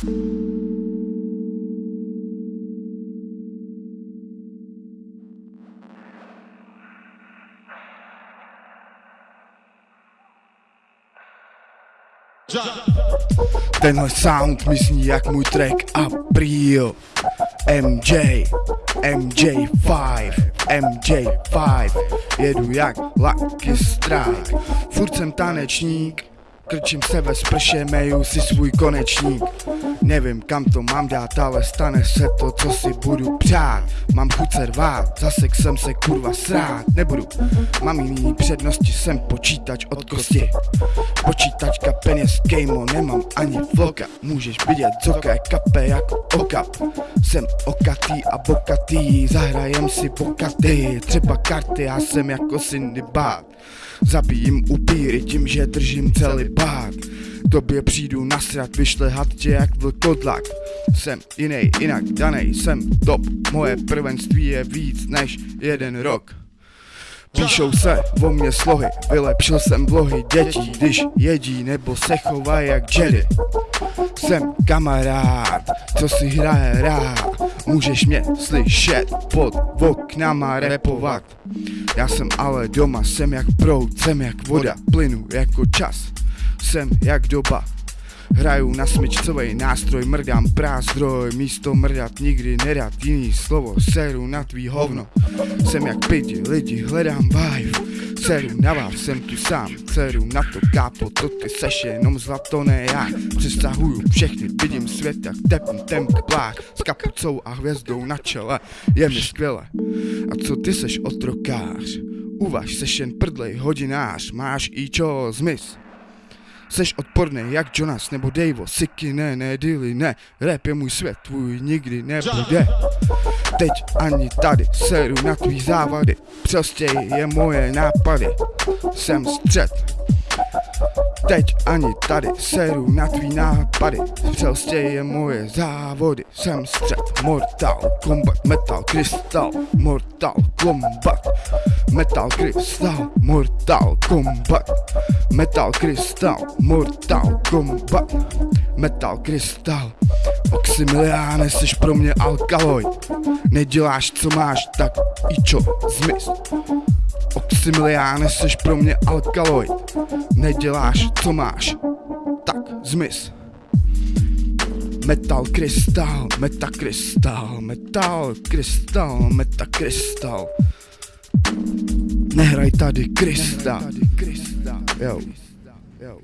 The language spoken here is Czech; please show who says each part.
Speaker 1: Tenhle sound mi zní jak můj track April. MJ, MJ5, MJ5 Jedu jak Lucky Strike. Furt jsem tanečník Krčím se ve sprše, meju si svůj konečník Nevím kam to mám dát, ale stane se to, co si budu přát. Mám chuť se rvát, za sex jsem se kurva srát. Nebudu, mám jiný přednosti, jsem počítač od kosti. Počítačka, peněz, kejmo, nemám ani vloka. Můžeš vidět zoka, kape jako okap Jsem okatý a bokatý, zahrajem si bokatý Třeba karty, já jsem jako Cindy Bát Zabijím upíry tím, že držím celý bát Tobě přijdu nasrat, vyšlehat tě jak vlkodlak Jsem jiný, jinak danej, jsem top Moje prvenství je víc než jeden rok Píšou se o mě slohy, vylepšil jsem vlohy dětí, když jedí nebo se chovají jak Jedi. Jsem kamarád, co si hraje rád, můžeš mě slyšet pod oknama repovat. Já jsem ale doma, jsem jak proud, jsem jak voda, plynu jako čas, jsem jak doba. Hraju na smyčcovej nástroj, mrdám prázdroj. Místo mrdat nikdy nerad jiný slovo. Seru na tvý hovno. Jsem jak pidi, lidi, hledám vibe. Seru na vás, jsem tu sám. Seru na to kápo, to ty seš jenom zlato, ne já. Přesahuju všechny, vidím svět jak tepn temk plák S kapucou a hvězdou na čele. Je mi skvěle. A co ty seš otrokář? Uvaž, seš jen prdlej hodinář. Máš i čo zmiz Seš odporný jak Jonas nebo Davo, Siky ne, ne, Dilly ne, rap je můj svět, tvůj nikdy nebude. Teď ani tady seru na tvý závady, prostě je moje nápady, jsem střed. Teď ani tady seru na tvý nápady Prostě je moje závody. Jsem střed. Mortal Kombat Metal Crystal Mortal Kombat Metal Crystal Mortal Kombat. Metal Crystal Mortal Kombat. Metal Crystal Oxymiliáne, jsi pro mě alkaloid. Neděláš co máš, tak i čo, zmiz Oxymiliáne, jsi pro mě alkaloid. Neděláš co máš, tak zmiz Metal krystal, metakrystal, metal krystal, metakrystal Nehraj tady krystal, jo. jo.